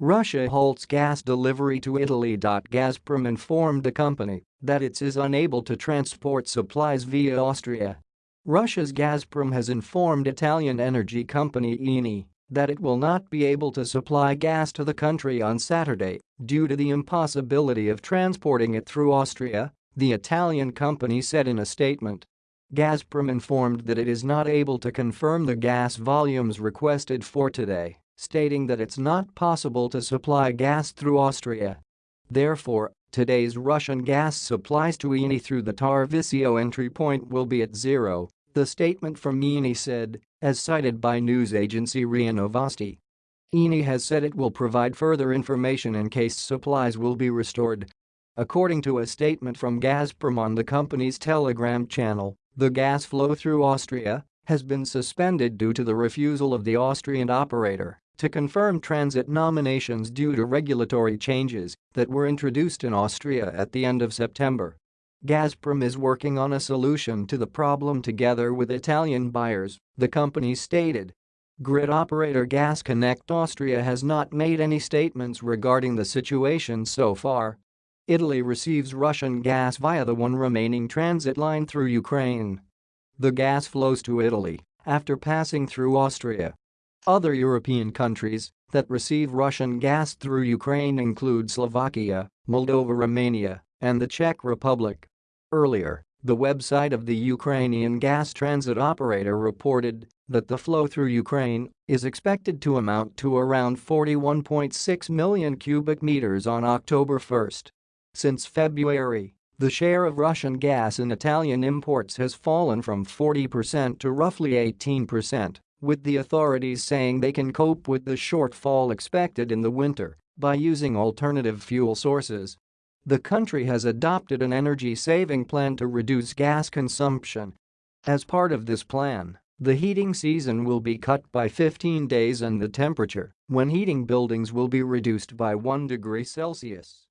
Russia halts gas delivery to Italy. Gazprom informed the company that it is unable to transport supplies via Austria. Russia's Gazprom has informed Italian energy company Eni that it will not be able to supply gas to the country on Saturday due to the impossibility of transporting it through Austria, the Italian company said in a statement. Gazprom informed that it is not able to confirm the gas volumes requested for today stating that it's not possible to supply gas through Austria. Therefore, today's Russian gas supplies to Eni through the Tarvisio entry point will be at zero, the statement from Eni said, as cited by news agency RIA Novosti. Eni has said it will provide further information in case supplies will be restored. According to a statement from Gazprom on the company's Telegram channel, the gas flow through Austria has been suspended due to the refusal of the Austrian operator to confirm transit nominations due to regulatory changes that were introduced in Austria at the end of September. Gazprom is working on a solution to the problem together with Italian buyers, the company stated. Grid operator Gas Connect Austria has not made any statements regarding the situation so far. Italy receives Russian gas via the one remaining transit line through Ukraine. The gas flows to Italy after passing through Austria other European countries that receive Russian gas through Ukraine include Slovakia, Moldova Romania, and the Czech Republic. Earlier, the website of the Ukrainian gas transit operator reported that the flow through Ukraine is expected to amount to around 41.6 million cubic meters on October 1. Since February, the share of Russian gas in Italian imports has fallen from 40% to roughly 18% with the authorities saying they can cope with the shortfall expected in the winter by using alternative fuel sources. The country has adopted an energy-saving plan to reduce gas consumption. As part of this plan, the heating season will be cut by 15 days and the temperature when heating buildings will be reduced by 1 degree Celsius.